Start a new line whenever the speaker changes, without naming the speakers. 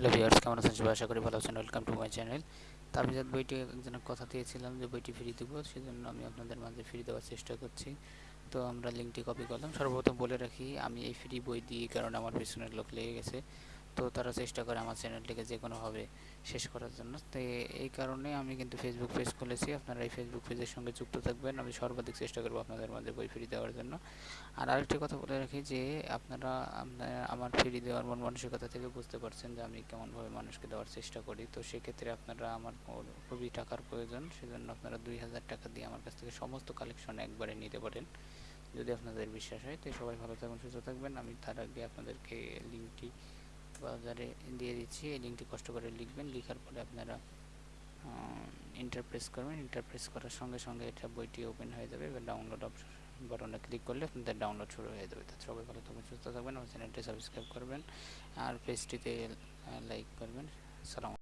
Hello viewers, কেমন আছেন? সবাই আশা করি ভালো আছেন। ওয়েলকাম টু মাই চ্যানেল তাবিজাত বইটি একজনের কথা দিয়েছিলাম যে বইটি ফ্রি দেবো, সেজন্য আমি আপনাদের মাঝে ফ্রি দেওয়ার চেষ্টা করছি। তো আমরা লিঙ্কটি কপি করলাম। সর্বপ্রথম বলে রাখি, আমি এই ফ্রি বই দিই কারণ আমার পেছনের লোক লেগে গেছে। তো তারা চেষ্টা করে আমার চ্যানেলটিকে যে কোনোভাবে শেষ করার জন্য। তো এই কারণে আমি কিন্তু ফেসবুক পেজ খুলেছি। আপনারা এই ফেসবুক পেজের সঙ্গে যুক্ত থাকবেন। আমি সর্বাধিক চেষ্টা করব আপনাদের মাঝে বই ফ্রি দেওয়ার জন্য। আর আরেকটি কথা বলে রাখি যে, আপনারা আমার ফ্রি দেওয়ার মন মানসিকতা থেকে বুঝতে পারছেন যে, আমি কেমনভাবে মানুষকে দেওয়ার চেষ্টা করি। তো সেক্ষেত্রে আপনারা আমার খুবই টাকার প্রয়োজন। সেজন্য আপনারা দুই হাজার টাকা দিয়ে আমার কাছ থেকে সমস্ত কালেকশন একবারে নিতে পারেন, যদি আপনাদের বিশ্বাস হয়। তো সবাই ভালো থাকবেন সুস্থ থাকবেন। আমি তার আগে আপনাদেরকে লিঙ্কটি বাজারে দিয়ে দিচ্ছি, এই লিঙ্কটি কষ্ট করে লিখবেন, লিখার পরে আপনারা ইন্টারপ্রেস করবেন ইন্টারপ্রেস করার সঙ্গে সঙ্গে এটা বইটি ওপেন হয়ে যাবে, এবার ডাউনলোড অপশন বাটনে ক্লিক করলে আপনাদের ডাউনলোড শুরু হয়ে যাবে। তো সবাই ভালো থাকবেন, সুস্থ থাকবেন, আমার চ্যানেলটি সাবস্ক্রাইব করবেন, আর পেজটিতে লাইক করবেন। সালাম